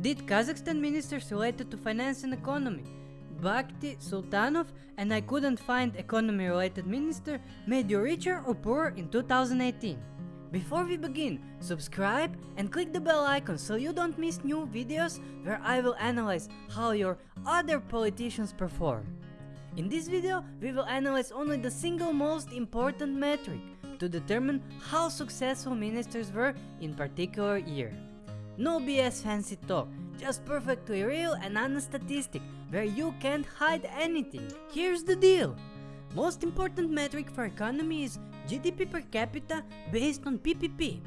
did Kazakhstan ministers related to finance and economy Bakhti Sultanov and I couldn't find economy related minister made you richer or poorer in 2018? Before we begin, subscribe and click the bell icon so you don't miss new videos where I will analyze how your other politicians perform. In this video, we will analyze only the single most important metric to determine how successful ministers were in particular year. No BS fancy talk, just perfectly real and honest statistic where you can't hide anything. Here's the deal. Most important metric for economy is GDP per capita based on PPP.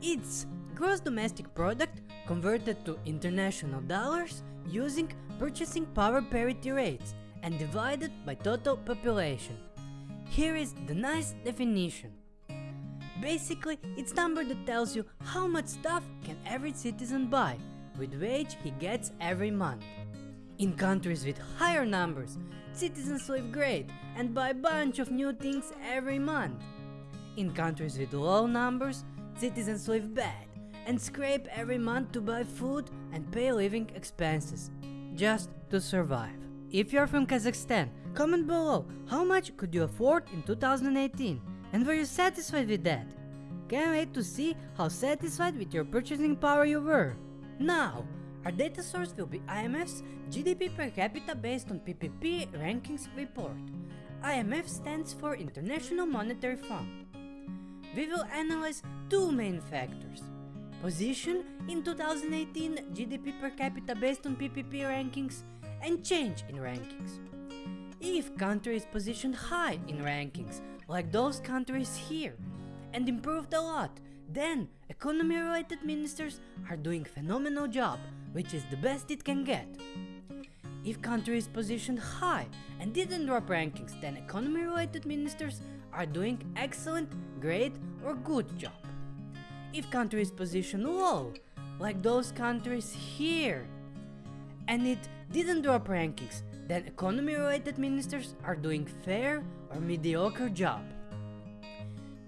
It's gross domestic product converted to international dollars using purchasing power parity rates and divided by total population. Here is the nice definition. Basically, it's number that tells you how much stuff can every citizen buy with wage he gets every month. In countries with higher numbers, citizens live great and buy a bunch of new things every month. In countries with low numbers, citizens live bad and scrape every month to buy food and pay living expenses, just to survive. If you're from Kazakhstan, comment below how much could you afford in 2018 and were you satisfied with that? Can't wait to see how satisfied with your purchasing power you were. Now, our data source will be IMF's GDP per capita based on PPP rankings report. IMF stands for International Monetary Fund. We will analyze two main factors. Position in 2018 GDP per capita based on PPP rankings and change in rankings. If country is positioned high in rankings, like those countries here, and improved a lot, then economy related ministers are doing phenomenal job, which is the best it can get. If country is positioned high and didn't drop rankings, then economy related ministers are doing excellent, great or good job. If country is positioned low, like those countries here, and it didn't drop rankings, then economy related ministers are doing fair or mediocre job.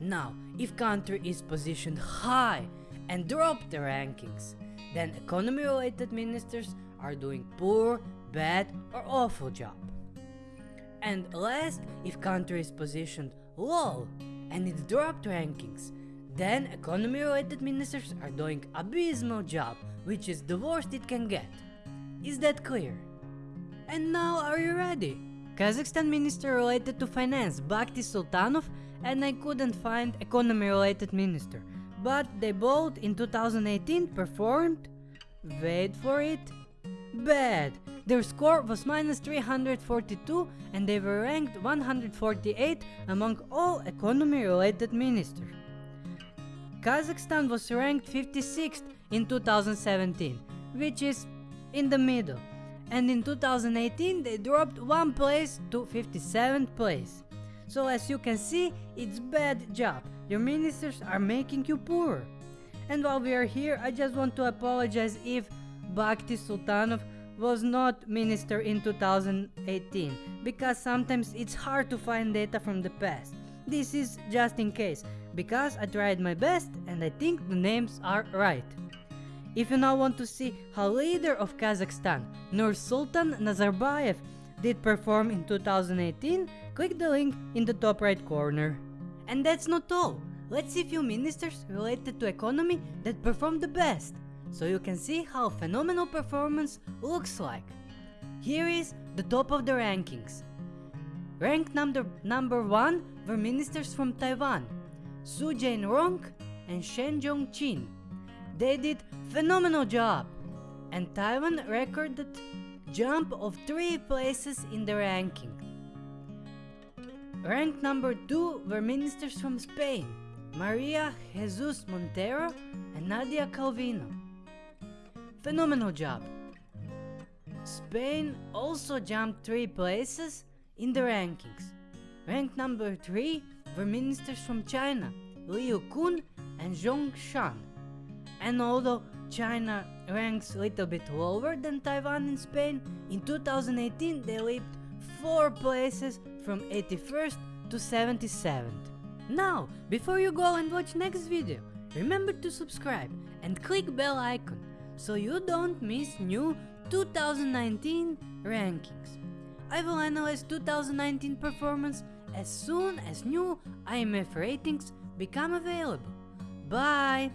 Now, if country is positioned high and drop the rankings, then economy related ministers are doing poor, bad or awful job. And last, if country is positioned low and it dropped rankings, then economy related ministers are doing abysmal job, which is the worst it can get. Is that clear? And now are you ready? Kazakhstan minister related to finance Bakhti Sultanov and I couldn't find economy related minister. But they both in 2018 performed, wait for it, bad. Their score was minus 342 and they were ranked 148 among all economy related ministers. Kazakhstan was ranked 56th in 2017, which is in the middle. And in 2018 they dropped one place to 57th place. So as you can see, it's bad job. Your ministers are making you poor. And while we are here, I just want to apologize if Bakhti Sultanov was not minister in 2018 because sometimes it's hard to find data from the past. This is just in case because I tried my best and I think the names are right. If you now want to see how leader of Kazakhstan, Nursultan Nazarbayev did perform in 2018, click the link in the top right corner. And that's not all. Let's see few ministers related to economy that performed the best, so you can see how phenomenal performance looks like. Here is the top of the rankings. Ranked number, number 1 were ministers from Taiwan, Su Jain-rong and Shen Jong-chin. They did phenomenal job, and Taiwan recorded jump of 3 places in the ranking. Ranked number 2 were ministers from Spain, Maria Jesus Montero and Nadia Calvino. Phenomenal job. Spain also jumped 3 places in the rankings. Ranked number 3 were ministers from China, Liu Kun and Zhong Shan. And although China ranks a little bit lower than Taiwan and Spain, in 2018 they leaped 4 places from 81st to 77th. Now, before you go and watch next video, remember to subscribe and click bell icon so you don't miss new 2019 rankings. I will analyze 2019 performance as soon as new IMF ratings become available. Bye!